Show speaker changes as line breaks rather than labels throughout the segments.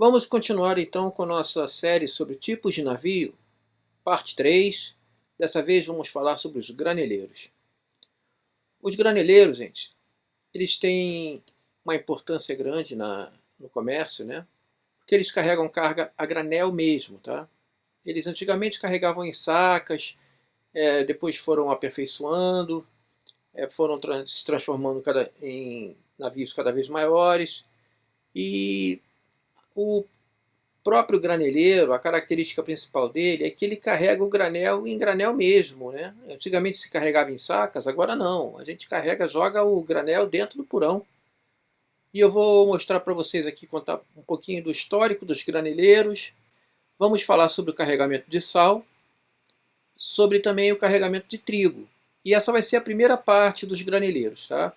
Vamos continuar então com nossa série sobre tipos de navio, parte 3. Dessa vez vamos falar sobre os graneleiros. Os graneleiros, gente, eles têm uma importância grande na, no comércio, né? Porque eles carregam carga a granel mesmo, tá? Eles antigamente carregavam em sacas, é, depois foram aperfeiçoando, é, foram se transformando cada, em navios cada vez maiores e o próprio graneleiro, a característica principal dele é que ele carrega o granel em granel mesmo. Né? Antigamente se carregava em sacas, agora não. A gente carrega, joga o granel dentro do purão. E eu vou mostrar para vocês aqui, contar um pouquinho do histórico dos graneleiros. Vamos falar sobre o carregamento de sal, sobre também o carregamento de trigo. E essa vai ser a primeira parte dos graneleiros. Tá?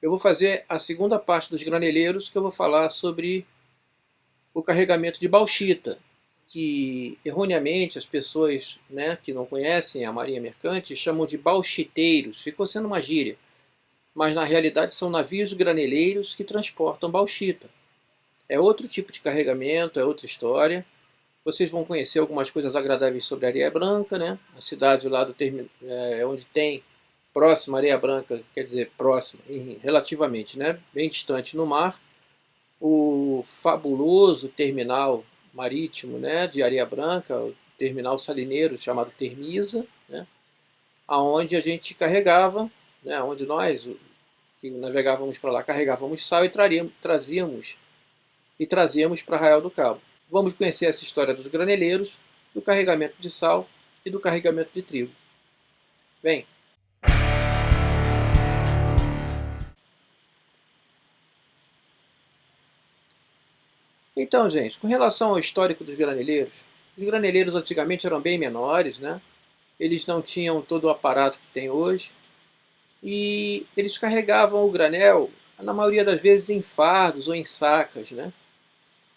Eu vou fazer a segunda parte dos graneleiros, que eu vou falar sobre o carregamento de bauxita, que erroneamente as pessoas né, que não conhecem a marinha mercante chamam de bauxiteiros, ficou sendo uma gíria, mas na realidade são navios graneleiros que transportam bauxita. É outro tipo de carregamento, é outra história. Vocês vão conhecer algumas coisas agradáveis sobre Areia Branca, né? a cidade lá do termo, é, onde tem próxima Areia Branca, quer dizer próxima, relativamente, né? bem distante no mar, o fabuloso terminal marítimo né, de Areia Branca, o terminal salineiro chamado Termisa, né, aonde a gente carregava, né, onde nós que navegávamos para lá carregávamos sal e trazíamos e trazíamos para Arraial do Cabo. Vamos conhecer essa história dos graneleiros, do carregamento de sal e do carregamento de trigo. Bem, Então, gente, com relação ao histórico dos graneleiros, os graneleiros antigamente eram bem menores, né? Eles não tinham todo o aparato que tem hoje. E eles carregavam o granel, na maioria das vezes, em fardos ou em sacas, né?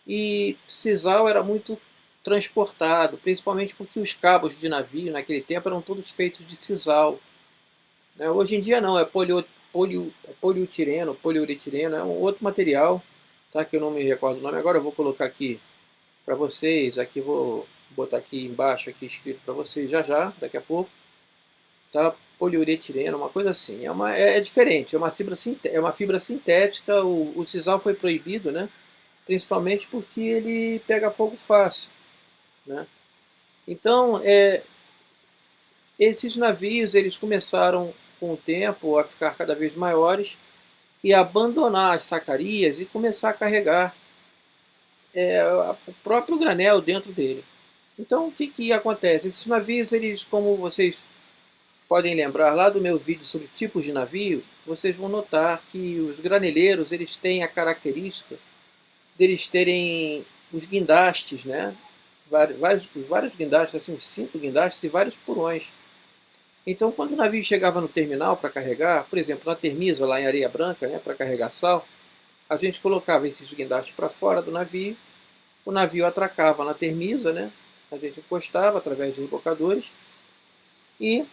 E sisal era muito transportado, principalmente porque os cabos de navio naquele tempo eram todos feitos de sisal. Né? Hoje em dia não, é é poliutireno, poliuretireno, é um outro material tá? que eu não me recordo o nome agora, eu vou colocar aqui para vocês, aqui vou botar aqui embaixo aqui escrito para vocês já já, daqui a pouco, tá? poliuretireno, uma coisa assim, é, uma, é, é diferente, é uma fibra, é uma fibra sintética, o, o sisal foi proibido, né? principalmente porque ele pega fogo fácil. Né? Então, é, esses navios eles começaram com o tempo a ficar cada vez maiores e abandonar as sacarias e começar a carregar é, o próprio granel dentro dele. Então o que, que acontece? Esses navios, eles, como vocês podem lembrar lá do meu vídeo sobre tipos de navio, vocês vão notar que os graneleiros eles têm a característica deles terem os guindastes, né? vários, vários guindastes, assim, cinco guindastes e vários porões. Então, quando o navio chegava no terminal para carregar, por exemplo, na Termisa, lá em Areia Branca, né, para carregar sal, a gente colocava esses guindastes para fora do navio, o navio atracava na Termisa, né, a gente encostava através de rebocadores, e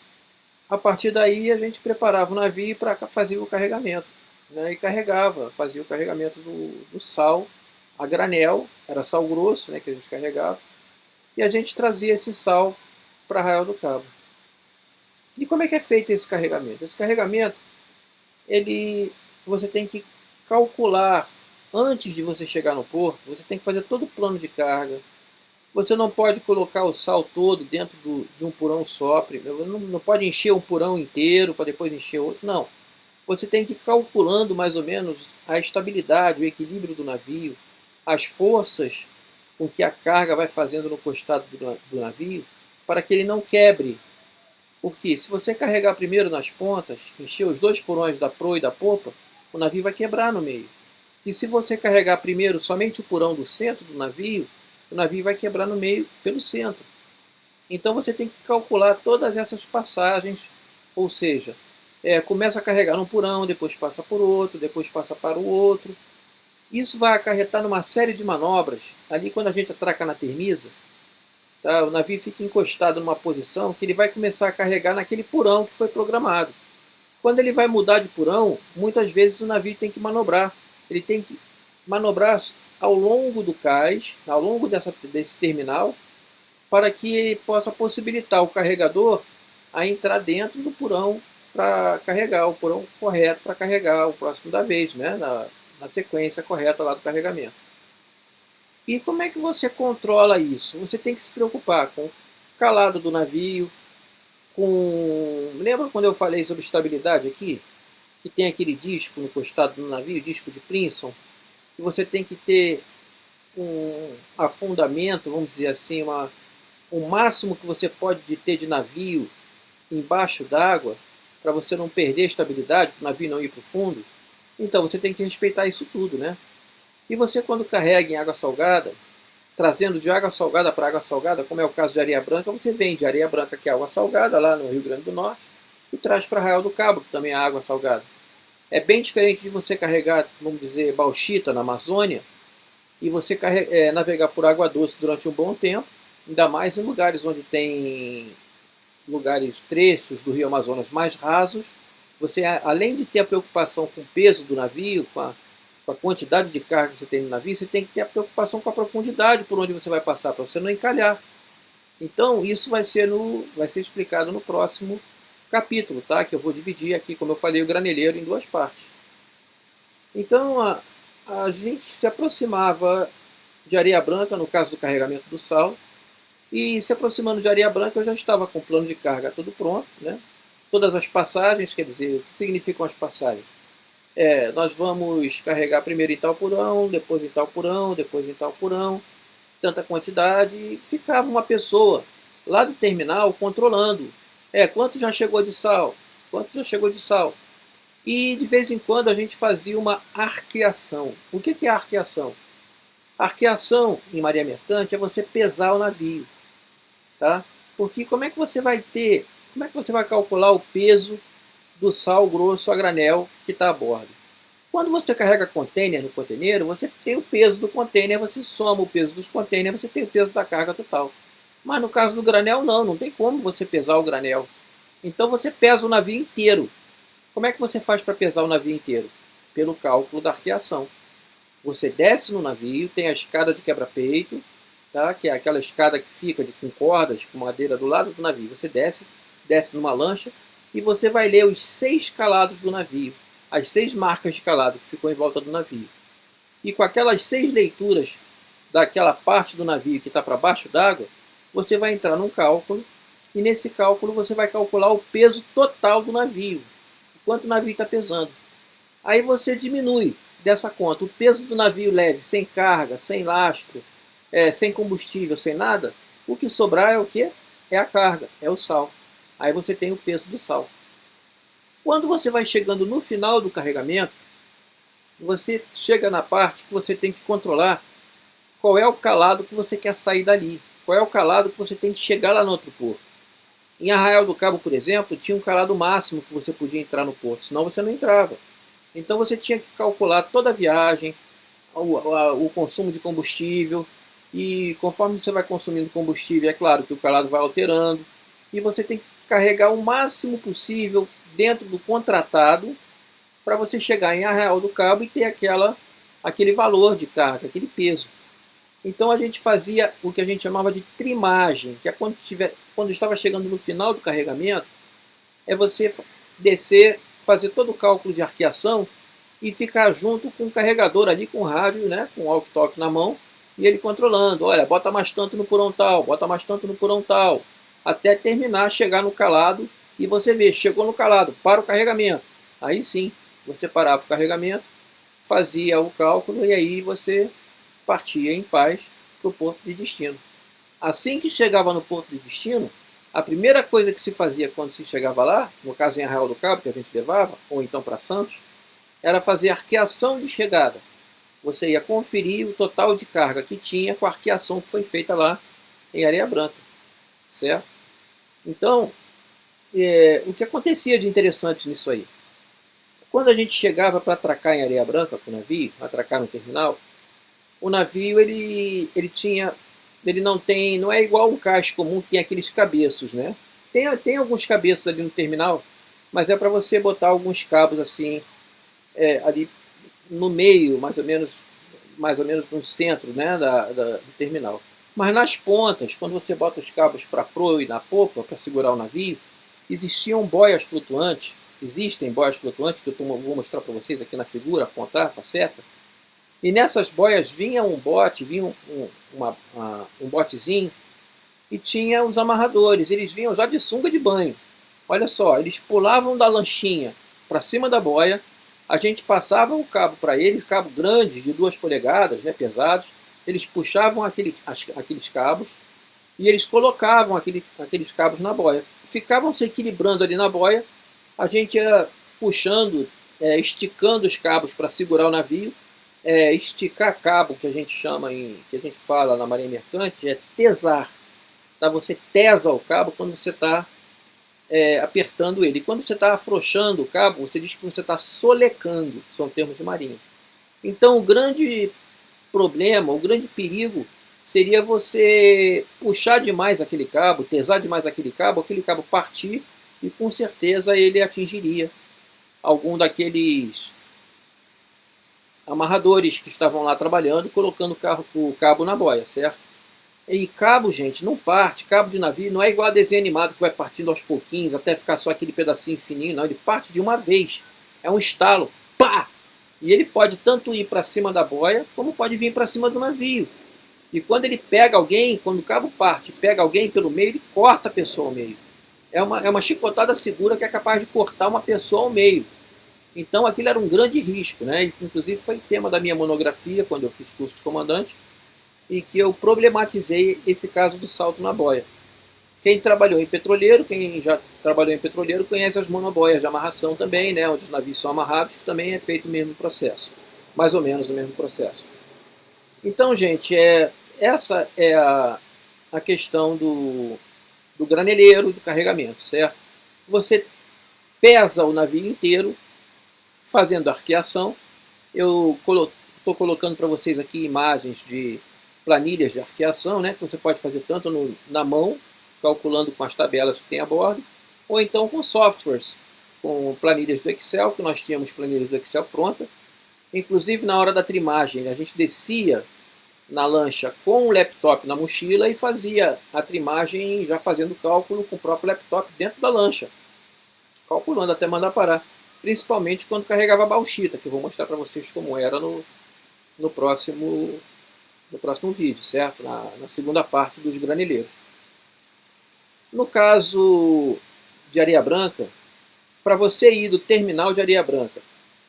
a partir daí a gente preparava o navio para fazer o carregamento. Né, e carregava, fazia o carregamento do, do sal a granel, era sal grosso né, que a gente carregava, e a gente trazia esse sal para Arraial do Cabo. E como é que é feito esse carregamento? Esse carregamento, ele, você tem que calcular, antes de você chegar no porto, você tem que fazer todo o plano de carga. Você não pode colocar o sal todo dentro do, de um purão só, não, não pode encher um purão inteiro para depois encher outro, não. Você tem que ir calculando mais ou menos a estabilidade, o equilíbrio do navio, as forças com que a carga vai fazendo no costado do, do navio, para que ele não quebre porque se você carregar primeiro nas pontas, encher os dois porões da proa e da popa, o navio vai quebrar no meio. E se você carregar primeiro somente o porão do centro do navio, o navio vai quebrar no meio pelo centro. Então você tem que calcular todas essas passagens, ou seja, é, começa a carregar num porão, depois passa por outro, depois passa para o outro. Isso vai acarretar numa série de manobras. Ali quando a gente atraca na termisa, Tá? O navio fica encostado numa posição que ele vai começar a carregar naquele porão que foi programado. Quando ele vai mudar de porão, muitas vezes o navio tem que manobrar. Ele tem que manobrar ao longo do cais, ao longo dessa, desse terminal, para que possa possibilitar o carregador a entrar dentro do porão para carregar, o porão correto para carregar o próximo da vez, né? na, na sequência correta lá do carregamento. E como é que você controla isso? Você tem que se preocupar com o calado do navio, com... Lembra quando eu falei sobre estabilidade aqui? Que tem aquele disco no costado do navio, disco de Princeton, que você tem que ter um afundamento, vamos dizer assim, uma, o máximo que você pode ter de navio embaixo d'água, para você não perder a estabilidade, para o navio não ir para o fundo. Então você tem que respeitar isso tudo, né? E você quando carrega em água salgada, trazendo de água salgada para água salgada, como é o caso de areia branca, você vende areia branca, que é água salgada, lá no Rio Grande do Norte, e traz para Arraial do Cabo, que também é água salgada. É bem diferente de você carregar, vamos dizer, bauxita na Amazônia, e você carrega, é, navegar por água doce durante um bom tempo, ainda mais em lugares onde tem lugares, trechos do rio Amazonas mais rasos, você, além de ter a preocupação com o peso do navio, com a, com a quantidade de carga que você tem no navio, você tem que ter a preocupação com a profundidade por onde você vai passar, para você não encalhar. Então, isso vai ser, no, vai ser explicado no próximo capítulo, tá? que eu vou dividir aqui, como eu falei, o graneleiro em duas partes. Então, a, a gente se aproximava de areia branca, no caso do carregamento do sal, e se aproximando de areia branca, eu já estava com o plano de carga tudo pronto, né? todas as passagens, quer dizer, o que significam as passagens? É, nós vamos carregar primeiro em tal porão, depois em tal porão, depois em tal porão, tanta quantidade, e ficava uma pessoa lá do terminal controlando. É, quanto já chegou de sal? Quanto já chegou de sal? E de vez em quando a gente fazia uma arqueação. O que é arqueação? Arqueação em Maria Mercante é você pesar o navio. Tá? Porque como é que você vai ter como é que você vai calcular o peso do sal grosso a granel que está a bordo? Quando você carrega container no container, você tem o peso do container, você soma o peso dos containers, você tem o peso da carga total. Mas no caso do granel, não, não tem como você pesar o granel. Então você pesa o navio inteiro. Como é que você faz para pesar o navio inteiro? Pelo cálculo da arqueação. Você desce no navio, tem a escada de quebra-peito, tá? que é aquela escada que fica de, com cordas, com madeira do lado do navio. Você desce, desce numa lancha e você vai ler os seis calados do navio, as seis marcas de calado que ficou em volta do navio. E com aquelas seis leituras daquela parte do navio que está para baixo d'água, você vai entrar num cálculo e nesse cálculo você vai calcular o peso total do navio, quanto o navio está pesando. Aí você diminui dessa conta o peso do navio leve, sem carga, sem lastro, é, sem combustível, sem nada, o que sobrar é o que? É a carga, é o sal. Aí você tem o peso do sal. Quando você vai chegando no final do carregamento, você chega na parte que você tem que controlar qual é o calado que você quer sair dali. Qual é o calado que você tem que chegar lá no outro porto. Em Arraial do Cabo, por exemplo, tinha um calado máximo que você podia entrar no porto, senão você não entrava. Então você tinha que calcular toda a viagem, o, o consumo de combustível, e conforme você vai consumindo combustível, é claro que o calado vai alterando, e você tem que carregar o máximo possível dentro do contratado para você chegar em Arraial do Cabo e ter aquela, aquele valor de carga, aquele peso. Então a gente fazia o que a gente chamava de trimagem, que é quando, tiver, quando estava chegando no final do carregamento, é você descer, fazer todo o cálculo de arqueação e ficar junto com o carregador ali com o rádio, né, com o walkie-talkie na mão, e ele controlando, olha, bota mais tanto no porão tal, bota mais tanto no porão tal, até terminar, chegar no calado e você vê, chegou no calado, para o carregamento. Aí sim, você parava o carregamento, fazia o cálculo e aí você partia em paz para o porto de destino. Assim que chegava no porto de destino, a primeira coisa que se fazia quando se chegava lá, no caso em Arraial do Cabo, que a gente levava, ou então para Santos, era fazer arqueação de chegada. Você ia conferir o total de carga que tinha com a arqueação que foi feita lá em Areia Branca. Certo? Então, é, o que acontecia de interessante nisso aí? Quando a gente chegava para atracar em Areia Branca com o navio, atracar no terminal, o navio ele, ele tinha, ele não tem, não é igual um cais comum que tem aqueles cabeços, né? Tem, tem alguns cabeços ali no terminal, mas é para você botar alguns cabos assim, é, ali no meio, mais ou menos mais ou menos no centro né, da, da, do terminal. Mas nas pontas, quando você bota os cabos para proa e na popa para segurar o navio, existiam boias flutuantes, existem boias flutuantes que eu vou mostrar para vocês aqui na figura, apontar com a seta. E nessas boias vinha um bote, vinha um, um, uma, uma, um botezinho e tinha os amarradores. Eles vinham já de sunga de banho. Olha só, eles pulavam da lanchinha para cima da boia, a gente passava o cabo para eles, cabo grande de duas polegadas, né, pesados, eles puxavam aquele, aqueles cabos e eles colocavam aquele, aqueles cabos na boia. Ficavam se equilibrando ali na boia, a gente ia puxando, é, esticando os cabos para segurar o navio. É, esticar cabo, que a gente chama, em, que a gente fala na marinha mercante, é tesar. Tá? Você tesa o cabo quando você está é, apertando ele. E quando você está afrouxando o cabo, você diz que você está solecando, são termos de marinha. Então o grande problema, o grande perigo seria você puxar demais aquele cabo, pesar demais aquele cabo, aquele cabo partir e com certeza ele atingiria algum daqueles amarradores que estavam lá trabalhando, colocando o, carro, o cabo na boia, certo? E cabo, gente, não parte. Cabo de navio não é igual a desenho animado que vai partindo aos pouquinhos até ficar só aquele pedacinho fininho, não. Ele parte de uma vez. É um estalo. Pá! E ele pode tanto ir para cima da boia, como pode vir para cima do navio. E quando ele pega alguém, quando o cabo parte pega alguém pelo meio, ele corta a pessoa ao meio. É uma, é uma chicotada segura que é capaz de cortar uma pessoa ao meio. Então aquilo era um grande risco. Né? Inclusive foi tema da minha monografia, quando eu fiz curso de comandante, e que eu problematizei esse caso do salto na boia. Quem trabalhou em petroleiro, quem já trabalhou em petroleiro, conhece as monoboias de amarração também, né, onde os navios são amarrados, que também é feito o mesmo processo. Mais ou menos o mesmo processo. Então, gente, é, essa é a, a questão do, do graneleiro, do carregamento, certo? Você pesa o navio inteiro, fazendo arqueação. Eu estou colo colocando para vocês aqui imagens de planilhas de arqueação, né, que você pode fazer tanto no, na mão, calculando com as tabelas que tem a bordo, ou então com softwares, com planilhas do Excel, que nós tínhamos planilhas do Excel pronta. Inclusive na hora da trimagem, a gente descia na lancha com o laptop na mochila e fazia a trimagem já fazendo cálculo com o próprio laptop dentro da lancha, calculando até mandar parar. Principalmente quando carregava a bauxita, que eu vou mostrar para vocês como era no, no, próximo, no próximo vídeo, certo? Na, na segunda parte dos granileiros. No caso de Areia Branca, para você ir do terminal de Areia Branca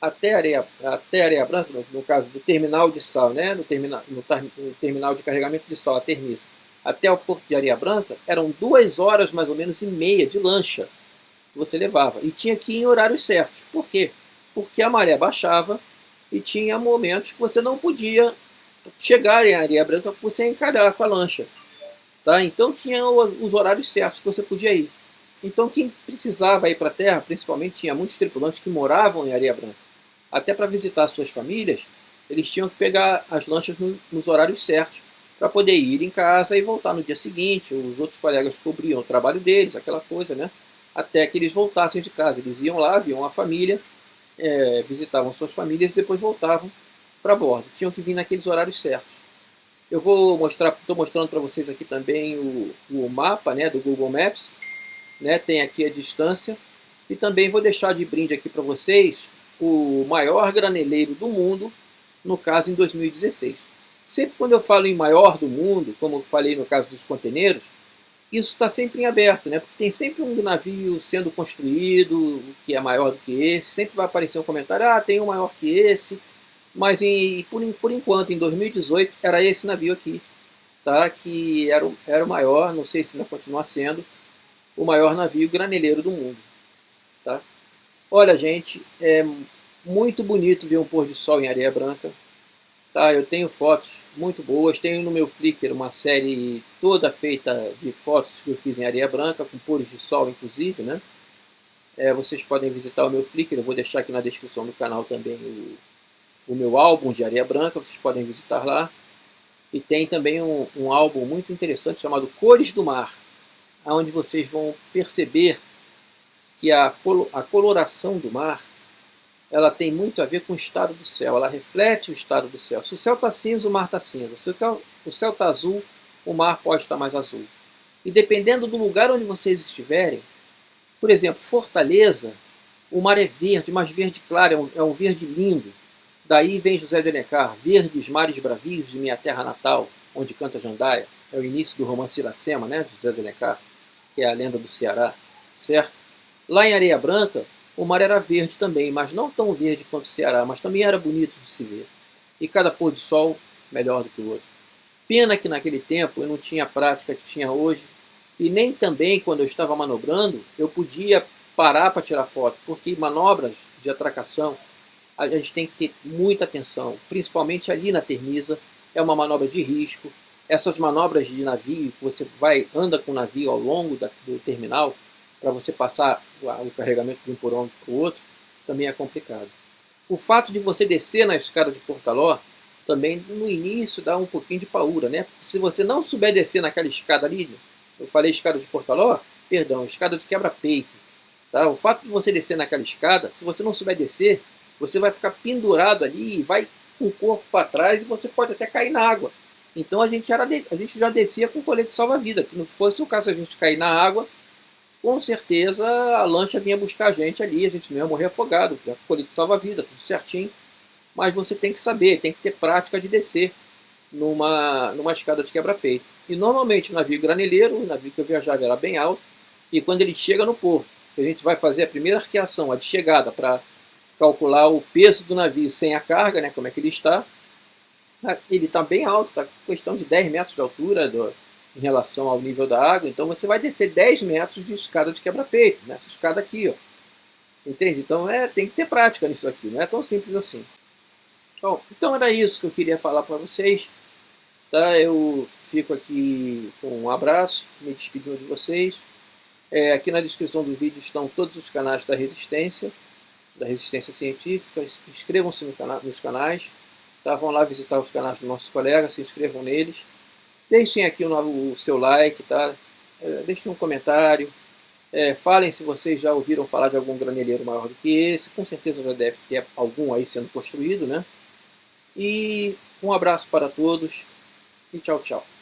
até Areia, até areia Branca, no, caso do terminal de sal, né, no, terminal, no, no terminal de carregamento de sal, a Termisa, até o porto de Areia Branca, eram duas horas mais ou menos e meia de lancha que você levava. E tinha que ir em horários certos. Por quê? Porque a maré baixava e tinha momentos que você não podia chegar em Areia Branca por você encarar com a lancha. Tá? Então tinha os horários certos que você podia ir. Então quem precisava ir para a terra, principalmente tinha muitos tripulantes que moravam em Areia Branca, até para visitar suas famílias, eles tinham que pegar as lanchas no, nos horários certos para poder ir em casa e voltar no dia seguinte. Os outros colegas cobriam o trabalho deles, aquela coisa, né? Até que eles voltassem de casa. Eles iam lá, viam a família, é, visitavam suas famílias e depois voltavam para bordo. Tinham que vir naqueles horários certos. Eu vou mostrar, estou mostrando para vocês aqui também o, o, mapa né, do Google Maps. Né, tem aqui a distância. E também vou deixar de brinde aqui para vocês o maior graneleiro do mundo, no caso em 2016. Sempre quando eu falo em maior do mundo, como eu falei no caso dos conteneiros, isso está sempre em aberto, né? porque tem sempre um navio sendo construído que é maior do que esse, sempre vai aparecer um comentário, ah, tem um maior que esse, mas em, por, por enquanto, em 2018, era esse navio aqui, tá? que era, o, era o maior, não sei se ainda continua sendo, o maior navio graneleiro do mundo. Tá? Olha, gente, é muito bonito ver um pôr de sol em areia branca. Tá? Eu tenho fotos muito boas, tenho no meu Flickr uma série toda feita de fotos que eu fiz em areia branca, com pôres de sol inclusive, né? É, vocês podem visitar o meu Flickr, eu vou deixar aqui na descrição do canal também o, o meu álbum de areia branca, vocês podem visitar lá. E tem também um, um álbum muito interessante chamado Cores do Mar, onde vocês vão perceber que a, a coloração do mar ela tem muito a ver com o estado do céu, ela reflete o estado do céu. Se o céu está cinza, o mar está cinza. Se o céu está azul, o mar pode estar mais azul. E dependendo do lugar onde vocês estiverem, por exemplo, Fortaleza, o mar é verde, mas verde claro, é um, é um verde lindo. Daí vem José de Alencar, Verdes mares bravios de minha terra natal, onde canta Jandaia. É o início do romance Iracema, né, José de Alencar, que é a lenda do Ceará, certo? Lá em Areia Branca, o mar era verde também, mas não tão verde quanto o Ceará, mas também era bonito de se ver. E cada pôr de sol melhor do que o outro. Pena que naquele tempo eu não tinha a prática que tinha hoje, e nem também quando eu estava manobrando eu podia parar para tirar foto, porque manobras de atracação a gente tem que ter muita atenção, principalmente ali na Termisa, é uma manobra de risco. Essas manobras de navio, você vai anda com o navio ao longo da, do terminal, para você passar o carregamento de um por um para o outro, também é complicado. O fato de você descer na escada de Portaló, também no início dá um pouquinho de paura, né? Porque se você não souber descer naquela escada ali, eu falei escada de Portaló, perdão, escada de quebra-peito. Tá? O fato de você descer naquela escada, se você não souber descer, você vai ficar pendurado ali e vai com o corpo para trás e você pode até cair na água. Então a gente, era a gente já descia com colete salva-vida, que não fosse o caso de a gente cair na água, com certeza a lancha vinha buscar a gente ali, a gente não ia morrer afogado, a colete salva-vida, tudo certinho. Mas você tem que saber, tem que ter prática de descer numa, numa escada de quebra-peito. E normalmente o navio graneleiro, o navio que eu viajava era bem alto, e quando ele chega no porto, a gente vai fazer a primeira arqueação, a de chegada, para calcular o peso do navio sem a carga, né, como é que ele está, ele está bem alto, está questão de 10 metros de altura do, em relação ao nível da água, então você vai descer 10 metros de escada de quebra-peito, nessa escada aqui, ó. Entende? Então é, tem que ter prática nisso aqui, não é tão simples assim. Bom, então era isso que eu queria falar para vocês. Tá? Eu fico aqui com um abraço, me despedindo de vocês. É, aqui na descrição do vídeo estão todos os canais da Resistência, da Resistência Científica. Inscrevam-se no cana nos canais. Tá? Vão lá visitar os canais dos nossos colegas, se inscrevam neles. Deixem aqui o, o seu like, tá? É, deixem um comentário. É, falem se vocês já ouviram falar de algum graneleiro maior do que esse. Com certeza já deve ter algum aí sendo construído, né? E um abraço para todos e tchau, tchau.